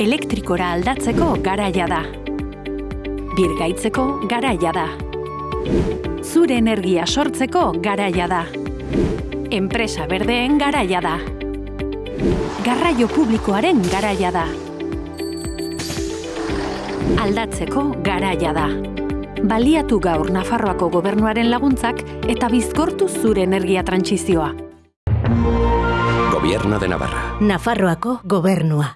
Elektrikora aldatzeko garaia da. Birgaitzeko garaia da. Zure energia sortzeko garaia da. Enpresa berdeen garaia da. Garraio publikoaren garaia da. Aldatzeko garaia da. Baliatu gaur Nafarroako gobernuaren laguntzak eta bizkortu zure energia trantsizioa. Gobierno de Navarra. Nafarroako gobernua.